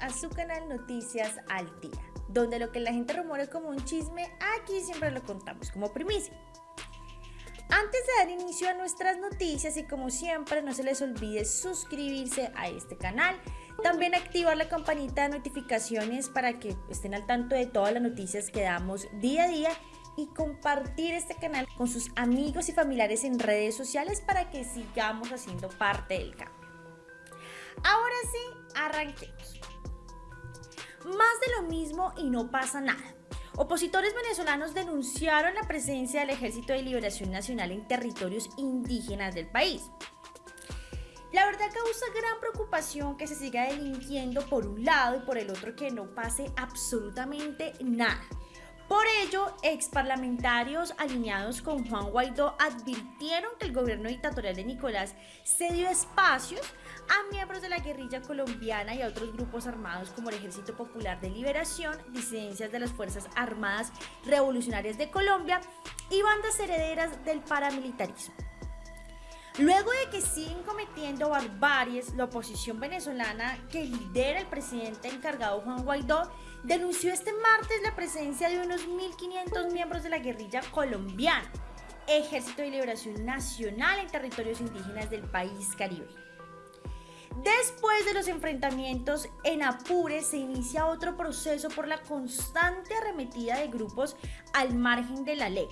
a su canal Noticias al Día, donde lo que la gente rumora como un chisme, aquí siempre lo contamos como primicia. Antes de dar inicio a nuestras noticias y como siempre no se les olvide suscribirse a este canal, también activar la campanita de notificaciones para que estén al tanto de todas las noticias que damos día a día y compartir este canal con sus amigos y familiares en redes sociales para que sigamos haciendo parte del cambio. Ahora sí, arranquemos. Más de lo mismo y no pasa nada. Opositores venezolanos denunciaron la presencia del Ejército de Liberación Nacional en territorios indígenas del país. La verdad causa gran preocupación que se siga delinquiendo por un lado y por el otro que no pase absolutamente nada. Por ello, ex parlamentarios alineados con Juan Guaidó advirtieron que el gobierno dictatorial de Nicolás se dio espacios a miembros de la guerrilla colombiana y a otros grupos armados como el Ejército Popular de Liberación, disidencias de las Fuerzas Armadas Revolucionarias de Colombia y bandas herederas del paramilitarismo. Luego de que siguen cometiendo barbaries, la oposición venezolana que lidera el presidente encargado Juan Guaidó denunció este martes la presencia de unos 1.500 miembros de la guerrilla colombiana, Ejército de Liberación Nacional en territorios indígenas del país caribe. Después de los enfrentamientos en Apure se inicia otro proceso por la constante arremetida de grupos al margen de la ley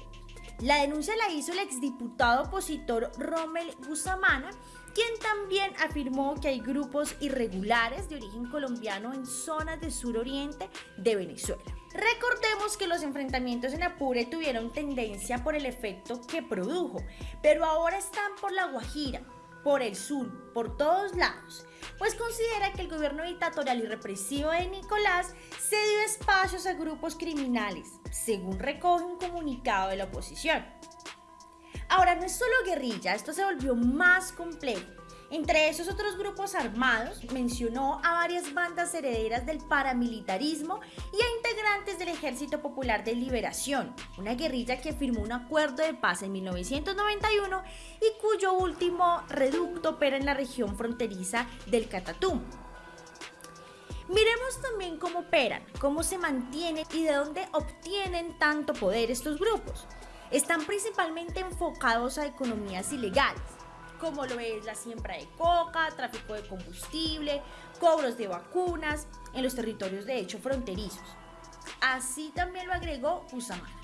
la denuncia la hizo el exdiputado opositor Rommel Gusamana, quien también afirmó que hay grupos irregulares de origen colombiano en zonas de suroriente de Venezuela. Recordemos que los enfrentamientos en Apure tuvieron tendencia por el efecto que produjo, pero ahora están por la Guajira, por el sur, por todos lados, pues considera que el gobierno dictatorial y represivo de Nicolás se dio espacios a grupos criminales, según recoge un comunicado de la oposición. Ahora, no es solo guerrilla, esto se volvió más complejo. Entre esos otros grupos armados, mencionó a varias bandas herederas del paramilitarismo y a integrantes del Ejército Popular de Liberación, una guerrilla que firmó un acuerdo de paz en 1991 y cuyo último reducto opera en la región fronteriza del Catatumbo. Miremos también cómo operan, cómo se mantienen y de dónde obtienen tanto poder estos grupos. Están principalmente enfocados a economías ilegales, como lo es la siembra de coca, tráfico de combustible, cobros de vacunas en los territorios de hecho fronterizos. Así también lo agregó Usamara.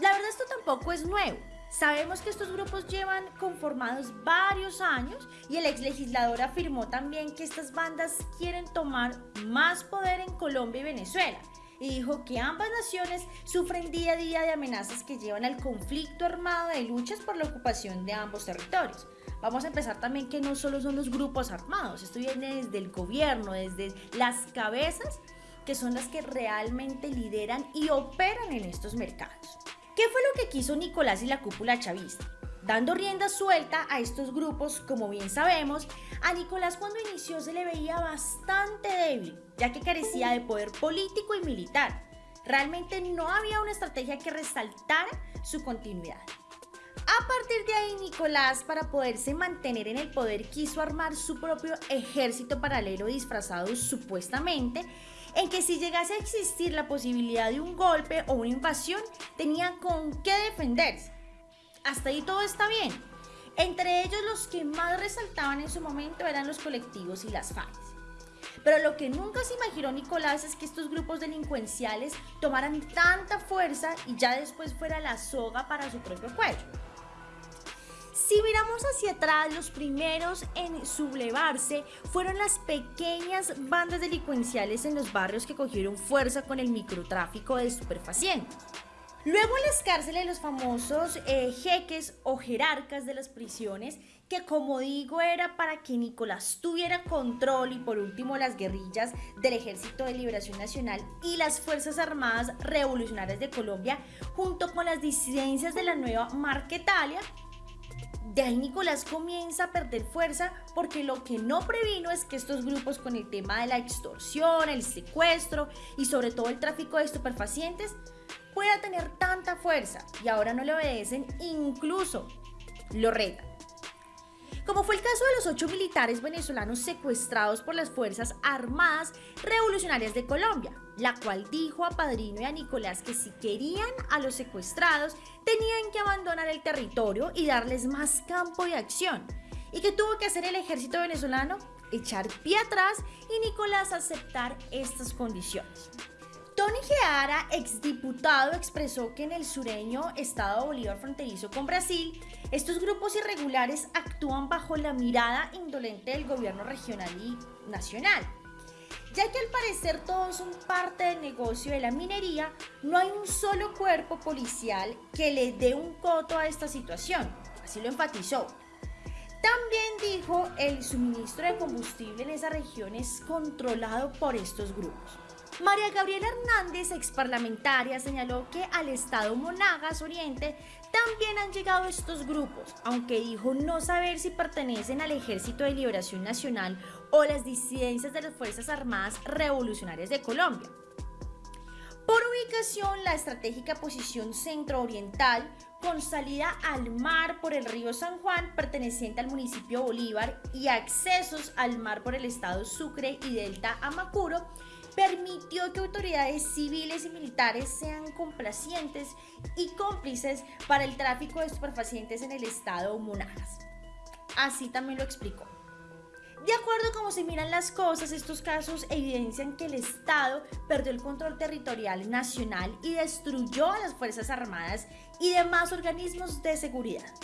La verdad esto tampoco es nuevo. Sabemos que estos grupos llevan conformados varios años y el ex legislador afirmó también que estas bandas quieren tomar más poder en Colombia y Venezuela y dijo que ambas naciones sufren día a día de amenazas que llevan al conflicto armado de luchas por la ocupación de ambos territorios. Vamos a empezar también que no solo son los grupos armados, esto viene desde el gobierno, desde las cabezas que son las que realmente lideran y operan en estos mercados. ¿Qué fue lo que quiso Nicolás y la cúpula chavista? Dando rienda suelta a estos grupos, como bien sabemos, a Nicolás cuando inició se le veía bastante débil, ya que carecía de poder político y militar. Realmente no había una estrategia que resaltara su continuidad. A partir de ahí, Nicolás, para poderse mantener en el poder, quiso armar su propio ejército paralelo disfrazado supuestamente, en que si llegase a existir la posibilidad de un golpe o una invasión, tenía con qué defenderse. Hasta ahí todo está bien. Entre ellos los que más resaltaban en su momento eran los colectivos y las FARC. Pero lo que nunca se imaginó Nicolás es que estos grupos delincuenciales tomaran tanta fuerza y ya después fuera la soga para su propio cuello. Si miramos hacia atrás, los primeros en sublevarse fueron las pequeñas bandas delincuenciales en los barrios que cogieron fuerza con el microtráfico de superfacientes. Luego las cárceles los famosos eh, jeques o jerarcas de las prisiones, que como digo era para que Nicolás tuviera control y por último las guerrillas del Ejército de Liberación Nacional y las Fuerzas Armadas Revolucionarias de Colombia, junto con las disidencias de la nueva Marquetalia, de ahí Nicolás comienza a perder fuerza porque lo que no previno es que estos grupos con el tema de la extorsión, el secuestro y sobre todo el tráfico de estupefacientes pueda tener tanta fuerza y ahora no le obedecen, incluso lo retan. como fue el caso de los ocho militares venezolanos secuestrados por las Fuerzas Armadas Revolucionarias de Colombia, la cual dijo a Padrino y a Nicolás que si querían a los secuestrados tenían que abandonar el territorio y darles más campo de acción. ¿Y que tuvo que hacer el ejército venezolano? Echar pie atrás y Nicolás aceptar estas condiciones. Tony Geara, exdiputado, expresó que en el sureño Estado Bolívar fronterizo con Brasil, estos grupos irregulares actúan bajo la mirada indolente del gobierno regional y nacional. Ya que al parecer todos son parte del negocio de la minería, no hay un solo cuerpo policial que le dé un coto a esta situación. Así lo enfatizó. También dijo el suministro de combustible en esa región es controlado por estos grupos. María Gabriela Hernández, ex parlamentaria, señaló que al estado Monagas Oriente también han llegado estos grupos, aunque dijo no saber si pertenecen al Ejército de Liberación Nacional o las disidencias de las Fuerzas Armadas Revolucionarias de Colombia. Por ubicación, la estratégica posición centro-oriental, con salida al mar por el río San Juan, perteneciente al municipio Bolívar, y accesos al mar por el estado Sucre y Delta Amacuro, permitió que autoridades civiles y militares sean complacientes y cómplices para el tráfico de estupefacientes en el estado Monagas. Así también lo explicó. De acuerdo a cómo se miran las cosas, estos casos evidencian que el Estado perdió el control territorial nacional y destruyó a las Fuerzas Armadas y demás organismos de seguridad.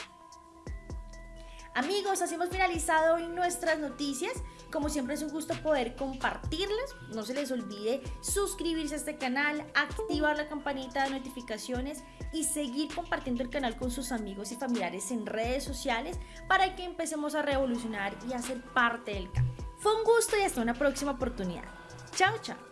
Amigos, así hemos finalizado hoy nuestras noticias. Como siempre es un gusto poder compartirlas. No se les olvide suscribirse a este canal, activar la campanita de notificaciones y seguir compartiendo el canal con sus amigos y familiares en redes sociales para que empecemos a revolucionar y a ser parte del cambio. Fue un gusto y hasta una próxima oportunidad. Chao, chao.